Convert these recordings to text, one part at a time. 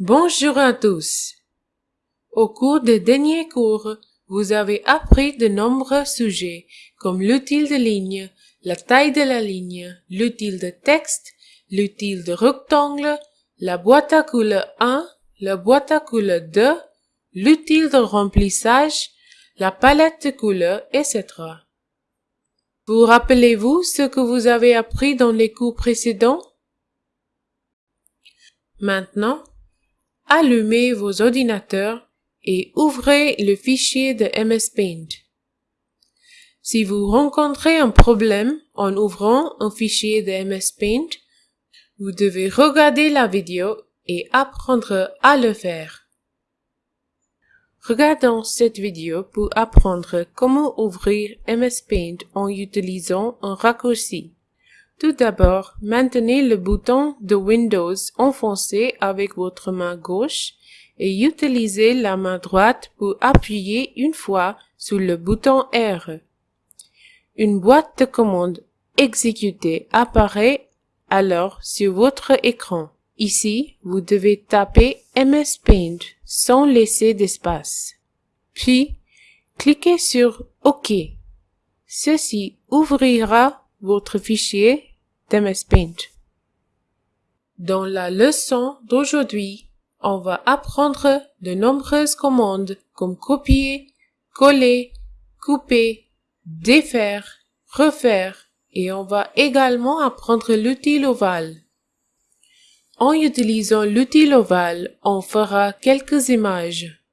Bonjour à tous. Au cours des derniers cours, vous avez appris de nombreux sujets comme l'outil de ligne, la taille de la ligne, l'outil de texte, l'outil de rectangle, la boîte à couleur 1, la boîte à couleur 2, l'outil de remplissage, la palette de couleurs, etc. Vous rappelez-vous ce que vous avez appris dans les cours précédents? Maintenant, allumez vos ordinateurs et ouvrez le fichier de MS Paint. Si vous rencontrez un problème en ouvrant un fichier de MS Paint, vous devez regarder la vidéo et apprendre à le faire. Regardons cette vidéo pour apprendre comment ouvrir MS Paint en utilisant un raccourci. Tout d'abord, maintenez le bouton de Windows enfoncé avec votre main gauche et utilisez la main droite pour appuyer une fois sur le bouton R. Une boîte de commande exécutée apparaît alors sur votre écran. Ici, vous devez taper MS Paint sans laisser d'espace. Puis, cliquez sur OK. Ceci ouvrira votre fichier d'MS Paint. Dans la leçon d'aujourd'hui, on va apprendre de nombreuses commandes comme copier, coller, couper, défaire, refaire et on va également apprendre l'outil ovale. En utilisant l'outil ovale, on fera quelques images.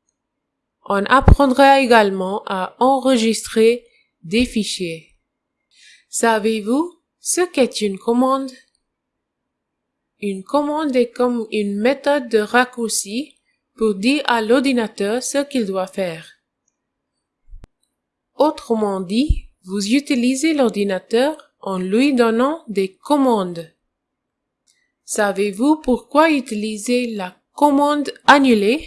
On apprendra également à enregistrer des fichiers. Savez-vous ce qu'est une commande? Une commande est comme une méthode de raccourci pour dire à l'ordinateur ce qu'il doit faire. Autrement dit, vous utilisez l'ordinateur en lui donnant des commandes. Savez-vous pourquoi utiliser la commande annuler?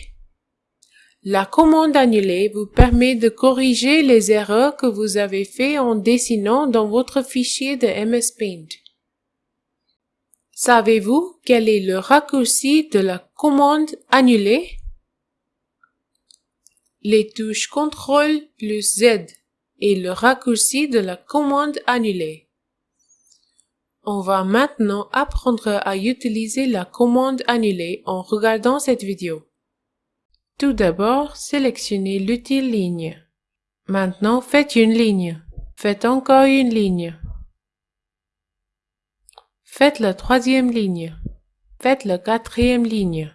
La commande annuler vous permet de corriger les erreurs que vous avez fait en dessinant dans votre fichier de MS Paint. Savez-vous quel est le raccourci de la commande annuler? Les touches CTRL plus Z et le raccourci de la commande annuler. On va maintenant apprendre à utiliser la commande annuler en regardant cette vidéo. Tout d'abord, sélectionnez l'outil ligne. Maintenant, faites une ligne. Faites encore une ligne. Faites la troisième ligne. Faites la quatrième ligne.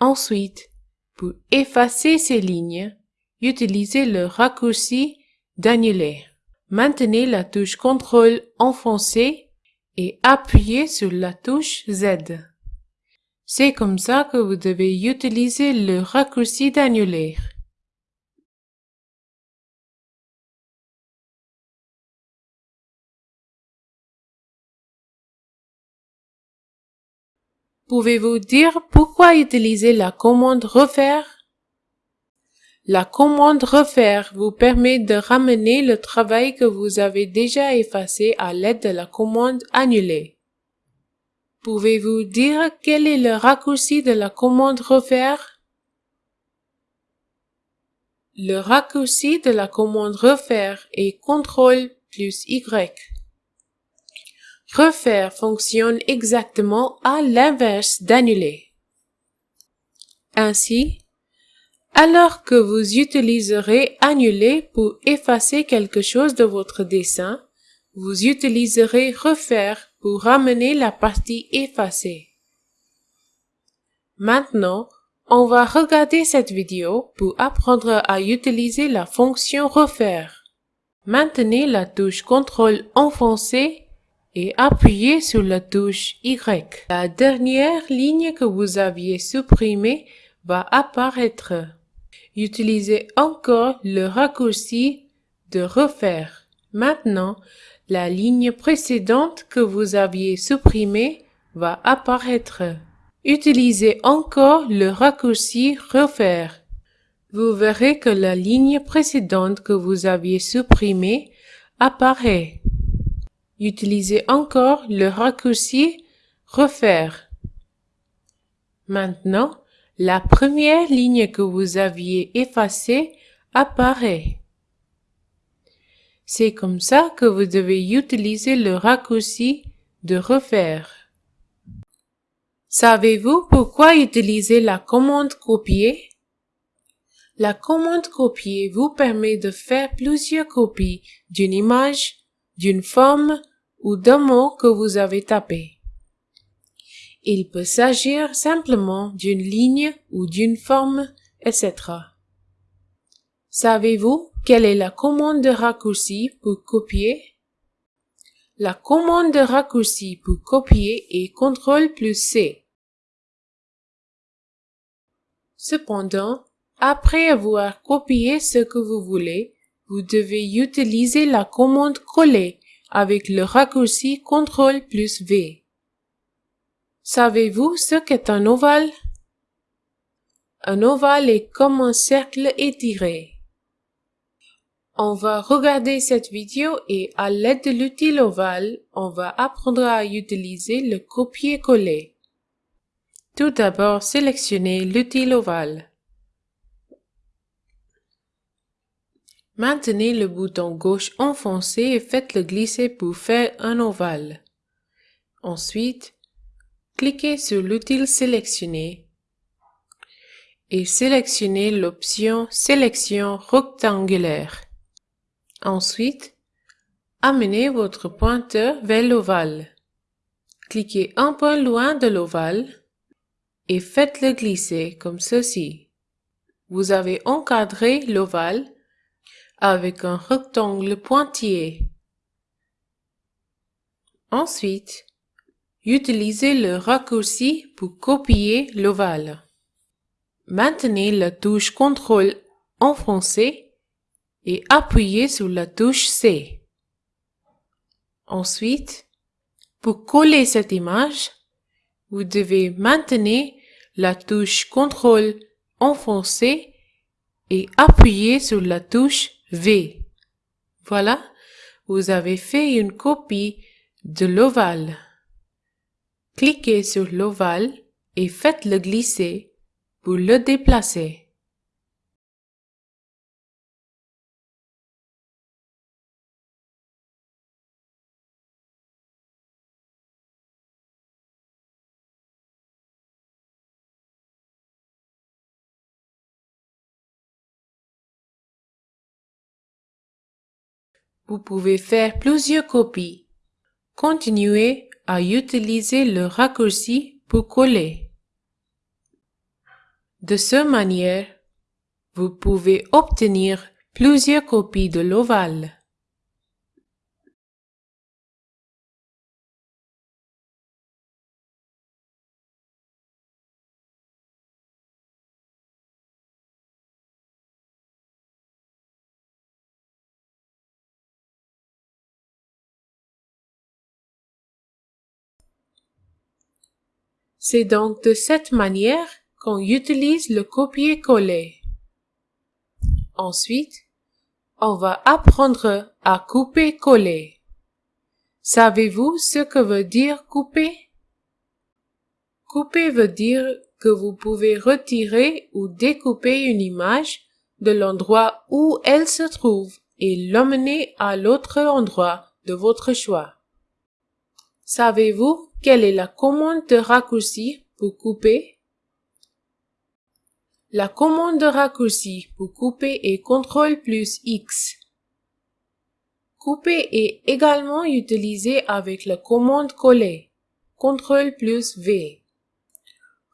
Ensuite, pour effacer ces lignes, utilisez le raccourci d'annuler. Maintenez la touche CTRL enfoncée et appuyez sur la touche Z. C'est comme ça que vous devez utiliser le raccourci d'annuler. Pouvez-vous dire pourquoi utiliser la commande refaire? La commande refaire vous permet de ramener le travail que vous avez déjà effacé à l'aide de la commande annuler. Pouvez-vous dire quel est le raccourci de la commande refaire? Le raccourci de la commande refaire est CTRL plus Y. Refaire fonctionne exactement à l'inverse d'annuler. Ainsi, alors que vous utiliserez annuler pour effacer quelque chose de votre dessin, vous utiliserez refaire pour ramener la partie effacée. Maintenant, on va regarder cette vidéo pour apprendre à utiliser la fonction refaire. Maintenez la touche CTRL enfoncée et appuyez sur la touche Y. La dernière ligne que vous aviez supprimée va apparaître. Utilisez encore le raccourci de refaire. Maintenant, la ligne précédente que vous aviez supprimée va apparaître. Utilisez encore le raccourci refaire. Vous verrez que la ligne précédente que vous aviez supprimée apparaît. Utilisez encore le raccourci refaire. Maintenant, la première ligne que vous aviez effacée apparaît. C'est comme ça que vous devez utiliser le raccourci de refaire. Savez-vous pourquoi utiliser la commande copier? La commande copier vous permet de faire plusieurs copies d'une image, d'une forme ou d'un mot que vous avez tapé. Il peut s'agir simplement d'une ligne ou d'une forme, etc. Savez-vous quelle est la commande de raccourci pour copier? La commande de raccourci pour copier est CTRL plus C. Cependant, après avoir copié ce que vous voulez, vous devez utiliser la commande coller avec le raccourci CTRL plus V. Savez-vous ce qu'est un ovale? Un ovale est comme un cercle étiré. On va regarder cette vidéo et à l'aide de l'outil ovale, on va apprendre à utiliser le copier-coller. Tout d'abord, sélectionnez l'outil ovale. Maintenez le bouton gauche enfoncé et faites-le glisser pour faire un ovale. Ensuite, cliquez sur l'outil sélectionné et sélectionnez l'option Sélection rectangulaire. Ensuite, amenez votre pointeur vers l'ovale. Cliquez un peu loin de l'ovale et faites-le glisser comme ceci. Vous avez encadré l'ovale avec un rectangle pointillé. Ensuite, utilisez le raccourci pour copier l'ovale. Maintenez la touche CTRL enfoncée et appuyez sur la touche C. Ensuite, pour coller cette image, vous devez maintenir la touche CTRL enfoncée et appuyer sur la touche V. Voilà, vous avez fait une copie de l'ovale. Cliquez sur l'ovale et faites-le glisser pour le déplacer. Vous pouvez faire plusieurs copies. Continuez à utiliser le raccourci pour coller. De cette manière, vous pouvez obtenir plusieurs copies de l'ovale. C'est donc de cette manière qu'on utilise le copier-coller. Ensuite, on va apprendre à couper-coller. Savez-vous ce que veut dire couper? Couper veut dire que vous pouvez retirer ou découper une image de l'endroit où elle se trouve et l'emmener à l'autre endroit de votre choix. Savez-vous quelle est la commande de raccourci pour couper? La commande de raccourci pour couper est CTRL plus X. Couper est également utilisé avec la commande coller, CTRL plus V.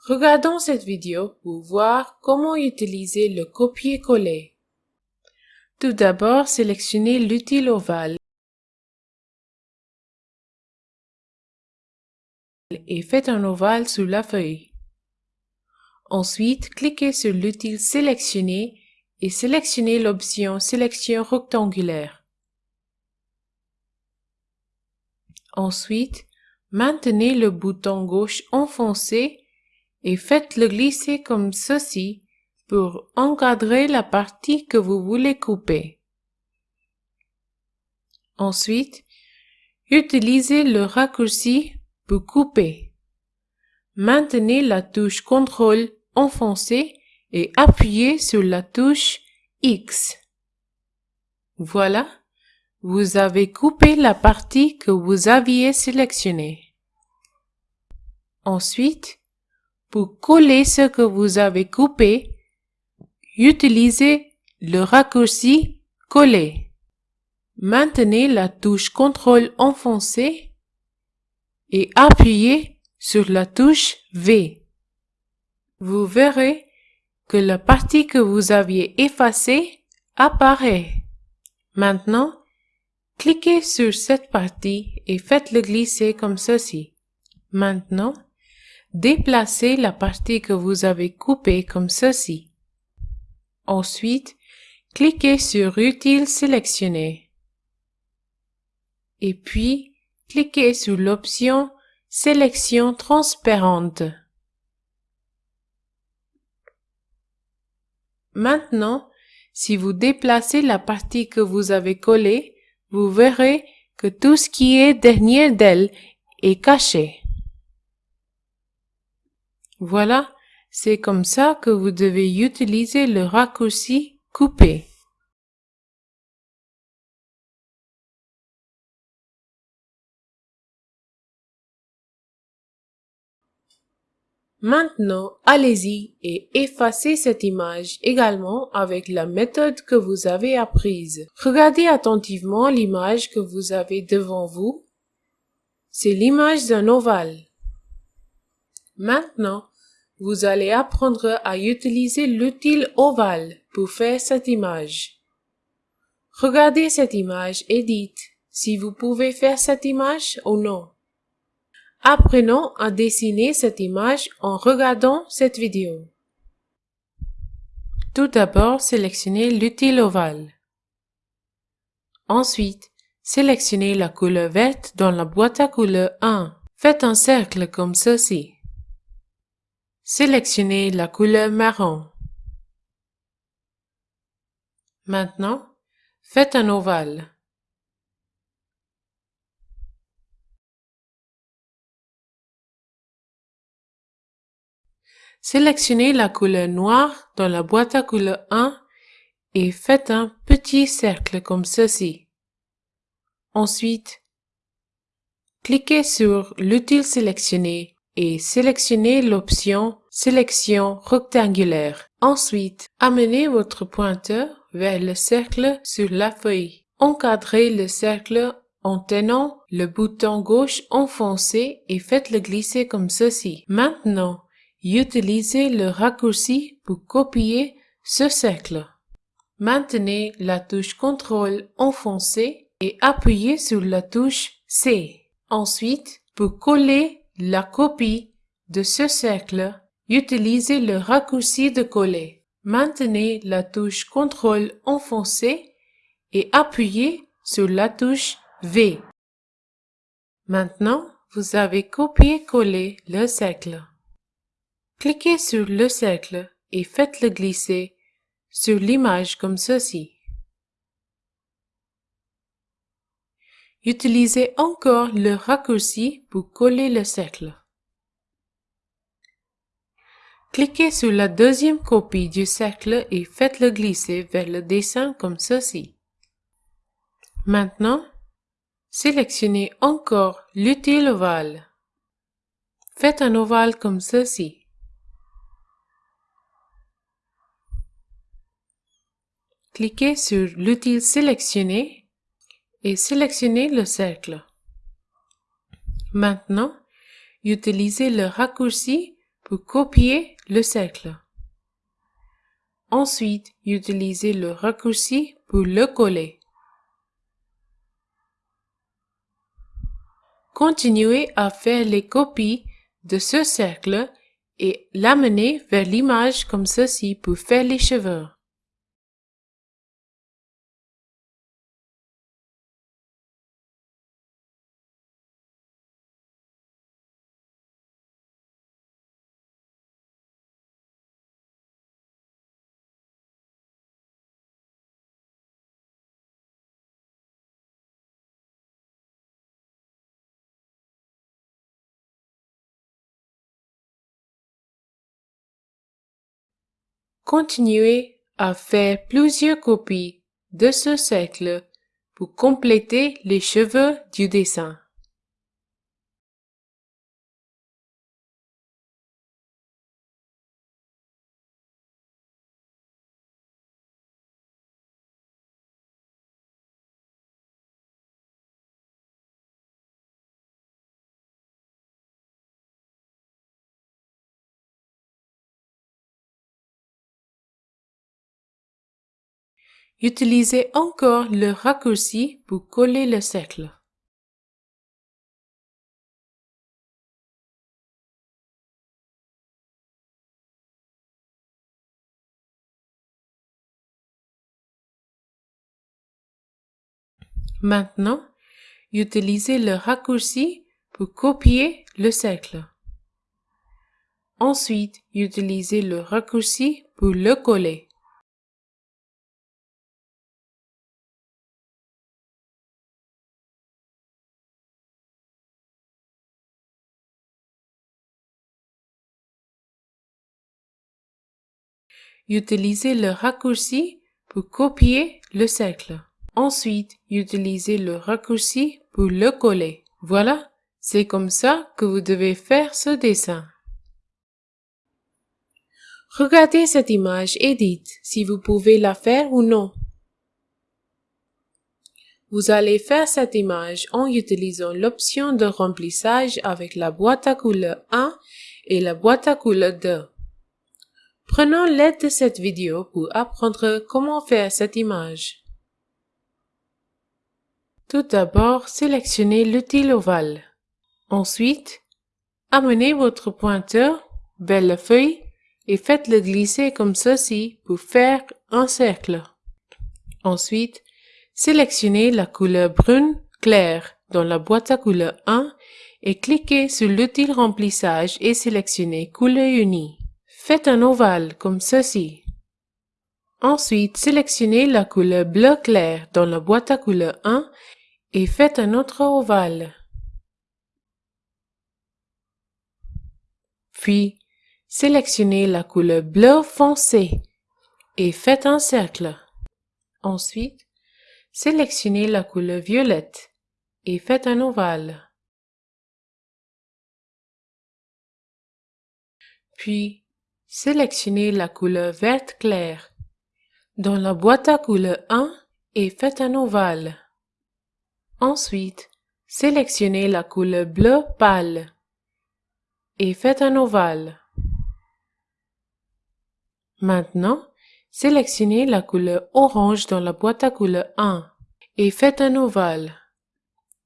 Regardons cette vidéo pour voir comment utiliser le copier-coller. Tout d'abord, sélectionnez l'outil ovale et faites un ovale sur la feuille. Ensuite, cliquez sur l'outil sélectionné et sélectionnez l'option Sélection rectangulaire. Ensuite, maintenez le bouton gauche enfoncé et faites-le glisser comme ceci pour encadrer la partie que vous voulez couper. Ensuite, utilisez le raccourci pour couper. Maintenez la touche CTRL enfoncée et appuyez sur la touche X. Voilà, vous avez coupé la partie que vous aviez sélectionnée. Ensuite, pour coller ce que vous avez coupé, utilisez le raccourci Coller. Maintenez la touche CTRL enfoncée et appuyez sur la touche V. Vous verrez que la partie que vous aviez effacée apparaît. Maintenant, cliquez sur cette partie et faites-le glisser comme ceci. Maintenant, déplacez la partie que vous avez coupée comme ceci. Ensuite, cliquez sur Utile sélectionné. Et puis, cliquez sur l'option Sélection transparente. Maintenant, si vous déplacez la partie que vous avez collée, vous verrez que tout ce qui est derrière d'elle est caché. Voilà, c'est comme ça que vous devez utiliser le raccourci couper. Maintenant, allez-y et effacez cette image également avec la méthode que vous avez apprise. Regardez attentivement l'image que vous avez devant vous. C'est l'image d'un ovale. Maintenant, vous allez apprendre à utiliser l'outil ovale pour faire cette image. Regardez cette image et dites si vous pouvez faire cette image ou non. Apprenons à dessiner cette image en regardant cette vidéo. Tout d'abord, sélectionnez l'outil ovale. Ensuite, sélectionnez la couleur verte dans la boîte à couleurs 1. Faites un cercle comme ceci. Sélectionnez la couleur marron. Maintenant, faites un ovale. Sélectionnez la couleur noire dans la boîte à couleurs 1 et faites un petit cercle comme ceci. Ensuite, cliquez sur l'outil sélectionné et sélectionnez l'option Sélection rectangulaire. Ensuite, amenez votre pointeur vers le cercle sur la feuille. Encadrez le cercle en tenant le bouton gauche enfoncé et faites-le glisser comme ceci. Maintenant, Utilisez le raccourci pour copier ce cercle. Maintenez la touche CTRL enfoncée et appuyez sur la touche C. Ensuite, pour coller la copie de ce cercle, utilisez le raccourci de coller. Maintenez la touche CTRL enfoncée et appuyez sur la touche V. Maintenant, vous avez copié-collé le cercle. Cliquez sur le cercle et faites-le glisser sur l'image comme ceci. Utilisez encore le raccourci pour coller le cercle. Cliquez sur la deuxième copie du cercle et faites-le glisser vers le dessin comme ceci. Maintenant, sélectionnez encore l'utile ovale. Faites un ovale comme ceci. Cliquez sur l'outil sélectionné et sélectionnez le cercle. Maintenant, utilisez le raccourci pour copier le cercle. Ensuite, utilisez le raccourci pour le coller. Continuez à faire les copies de ce cercle et l'amener vers l'image comme ceci pour faire les cheveux. Continuez à faire plusieurs copies de ce cercle pour compléter les cheveux du dessin. Utilisez encore le raccourci pour coller le cercle. Maintenant, utilisez le raccourci pour copier le cercle. Ensuite, utilisez le raccourci pour le coller. Utilisez le raccourci pour copier le cercle. Ensuite, utilisez le raccourci pour le coller. Voilà, c'est comme ça que vous devez faire ce dessin. Regardez cette image et dites si vous pouvez la faire ou non. Vous allez faire cette image en utilisant l'option de remplissage avec la boîte à couleur 1 et la boîte à couleur 2. Prenons l'aide de cette vidéo pour apprendre comment faire cette image. Tout d'abord, sélectionnez l'outil ovale. Ensuite, amenez votre pointeur vers la feuille et faites-le glisser comme ceci pour faire un cercle. Ensuite, sélectionnez la couleur brune claire dans la boîte à couleur 1 et cliquez sur l'outil remplissage et sélectionnez couleur unie. Faites un ovale comme ceci. Ensuite, sélectionnez la couleur bleu clair dans la boîte à couleur 1 et faites un autre ovale. Puis, sélectionnez la couleur bleu foncé et faites un cercle. Ensuite, sélectionnez la couleur violette et faites un ovale. Puis, Sélectionnez la couleur verte claire dans la boîte à couleur 1 et faites un ovale. Ensuite, sélectionnez la couleur bleu pâle et faites un ovale. Maintenant, sélectionnez la couleur orange dans la boîte à couleur 1 et faites un ovale.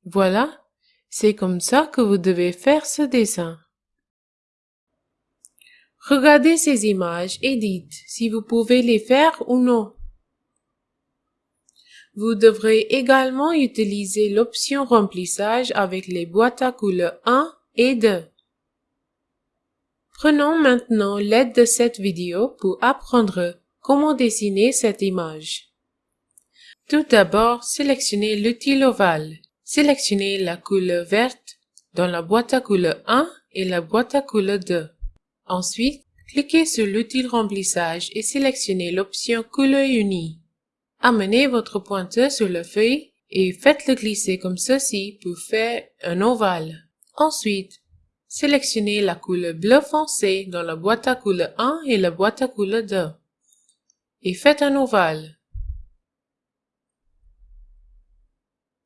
Voilà, c'est comme ça que vous devez faire ce dessin. Regardez ces images et dites si vous pouvez les faire ou non. Vous devrez également utiliser l'option remplissage avec les boîtes à couleurs 1 et 2. Prenons maintenant l'aide de cette vidéo pour apprendre comment dessiner cette image. Tout d'abord, sélectionnez l'outil ovale. Sélectionnez la couleur verte dans la boîte à couleurs 1 et la boîte à couleurs 2. Ensuite, cliquez sur l'outil remplissage et sélectionnez l'option couleur unie. Amenez votre pointeur sur la feuille et faites-le glisser comme ceci pour faire un ovale. Ensuite, sélectionnez la couleur bleu foncé dans la boîte à couleur 1 et la boîte à couleur 2 et faites un ovale.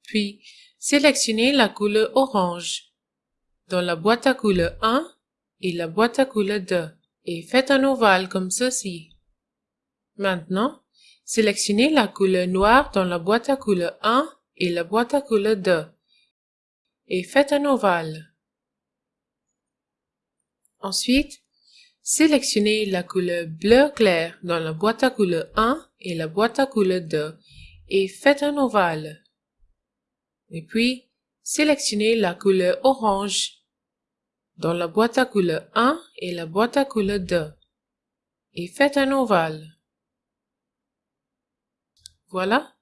Puis, sélectionnez la couleur orange dans la boîte à couleur 1 et la boîte à couleur 2 et faites un ovale comme ceci. Maintenant, sélectionnez la couleur noire dans la boîte à couleur 1 et la boîte à couleur 2 et faites un ovale. Ensuite, sélectionnez la couleur bleu clair dans la boîte à couleur 1 et la boîte à couleur 2 et faites un ovale. Et puis, sélectionnez la couleur orange dans la boîte à couleur 1 et la boîte à couleur 2 et faites un ovale. Voilà,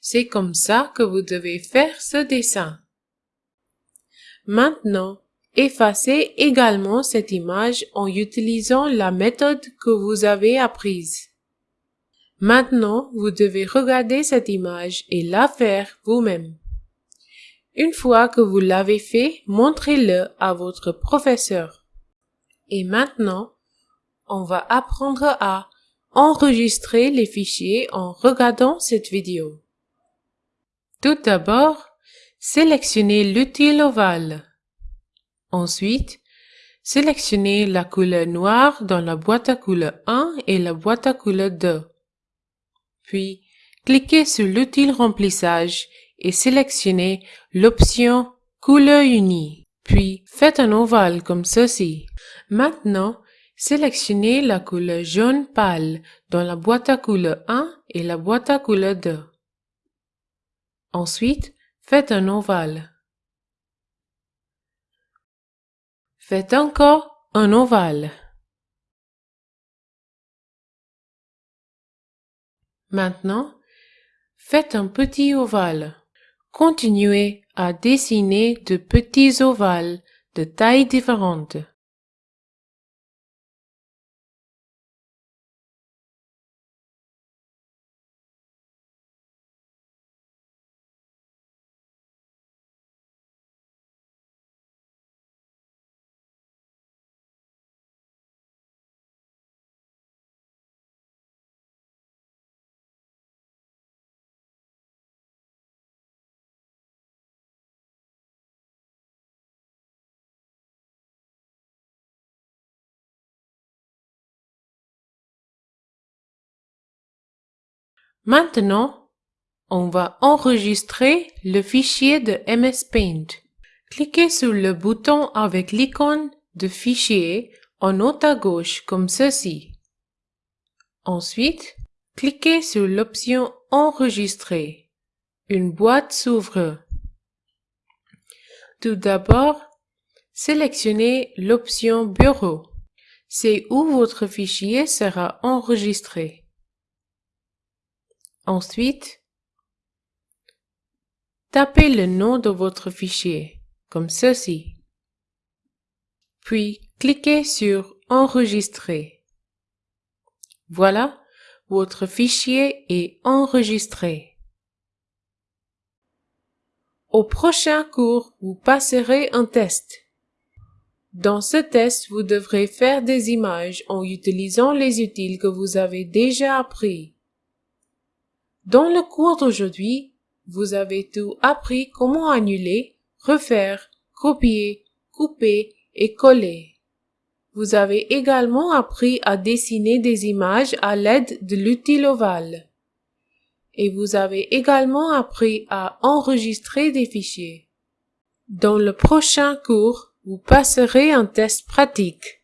c'est comme ça que vous devez faire ce dessin. Maintenant, Effacez également cette image en utilisant la méthode que vous avez apprise. Maintenant, vous devez regarder cette image et la faire vous-même. Une fois que vous l'avez fait, montrez-le à votre professeur. Et maintenant, on va apprendre à enregistrer les fichiers en regardant cette vidéo. Tout d'abord, sélectionnez l'utile ovale. Ensuite, sélectionnez la couleur noire dans la boîte à couleur 1 et la boîte à couleur 2. Puis, cliquez sur l'outil remplissage et sélectionnez l'option couleur unie. Puis, faites un ovale comme ceci. Maintenant, sélectionnez la couleur jaune pâle dans la boîte à couleur 1 et la boîte à couleur 2. Ensuite, faites un ovale. Faites encore un ovale. Maintenant, faites un petit ovale. Continuez à dessiner de petits ovales de tailles différentes. Maintenant, on va enregistrer le fichier de MS Paint. Cliquez sur le bouton avec l'icône de fichier en haut à gauche comme ceci. Ensuite, cliquez sur l'option Enregistrer. Une boîte s'ouvre. Tout d'abord, sélectionnez l'option Bureau. C'est où votre fichier sera enregistré. Ensuite, tapez le nom de votre fichier, comme ceci. Puis, cliquez sur Enregistrer. Voilà, votre fichier est enregistré. Au prochain cours, vous passerez un test. Dans ce test, vous devrez faire des images en utilisant les outils que vous avez déjà appris. Dans le cours d'aujourd'hui, vous avez tout appris comment annuler, refaire, copier, couper et coller. Vous avez également appris à dessiner des images à l'aide de l'outil ovale. Et vous avez également appris à enregistrer des fichiers. Dans le prochain cours, vous passerez un test pratique.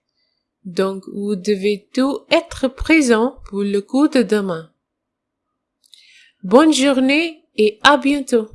Donc, vous devez tout être présent pour le cours de demain. Bonne journée et à bientôt.